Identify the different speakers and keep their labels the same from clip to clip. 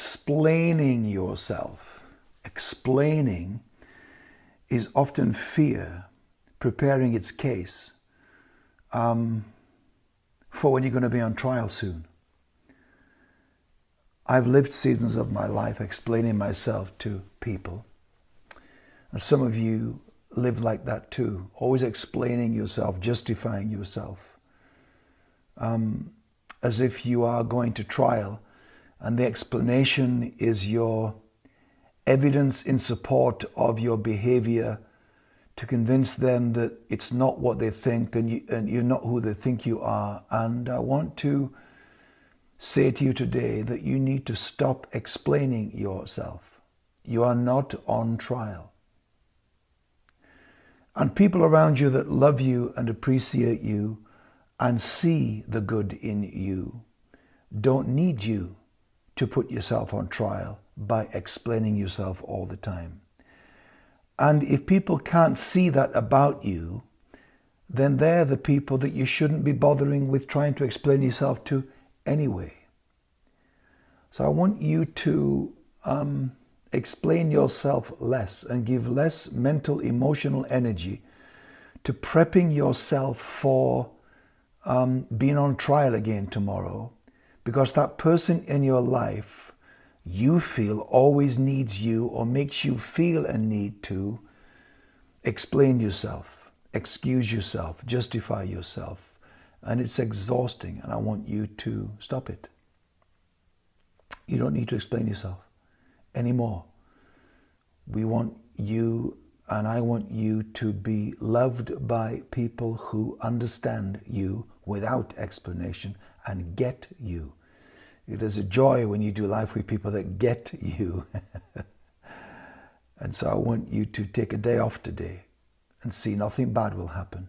Speaker 1: explaining yourself. Explaining is often fear preparing its case um, for when you're going to be on trial soon. I've lived seasons of my life explaining myself to people. And some of you live like that too, always explaining yourself, justifying yourself, um, as if you are going to trial and the explanation is your evidence in support of your behavior to convince them that it's not what they think and, you, and you're not who they think you are. And I want to say to you today that you need to stop explaining yourself. You are not on trial. And people around you that love you and appreciate you and see the good in you don't need you to put yourself on trial by explaining yourself all the time. And if people can't see that about you, then they're the people that you shouldn't be bothering with trying to explain yourself to anyway. So I want you to um, explain yourself less and give less mental, emotional energy to prepping yourself for um, being on trial again tomorrow because that person in your life you feel always needs you or makes you feel a need to explain yourself, excuse yourself, justify yourself. And it's exhausting, and I want you to stop it. You don't need to explain yourself anymore. We want you and I want you to be loved by people who understand you without explanation and get you. It is a joy when you do life with people that get you. and so I want you to take a day off today and see nothing bad will happen.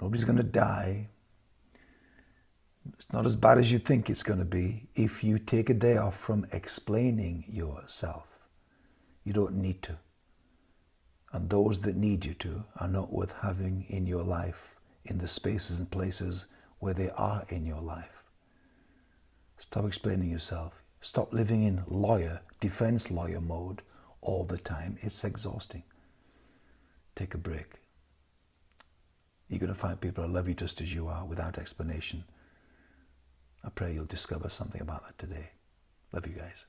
Speaker 1: Nobody's going to die. It's not as bad as you think it's going to be if you take a day off from explaining yourself. You don't need to. And those that need you to are not worth having in your life in the spaces and places where they are in your life. Stop explaining yourself. Stop living in lawyer, defense lawyer mode all the time. It's exhausting. Take a break. You're going to find people who love you just as you are without explanation. I pray you'll discover something about that today. Love you guys.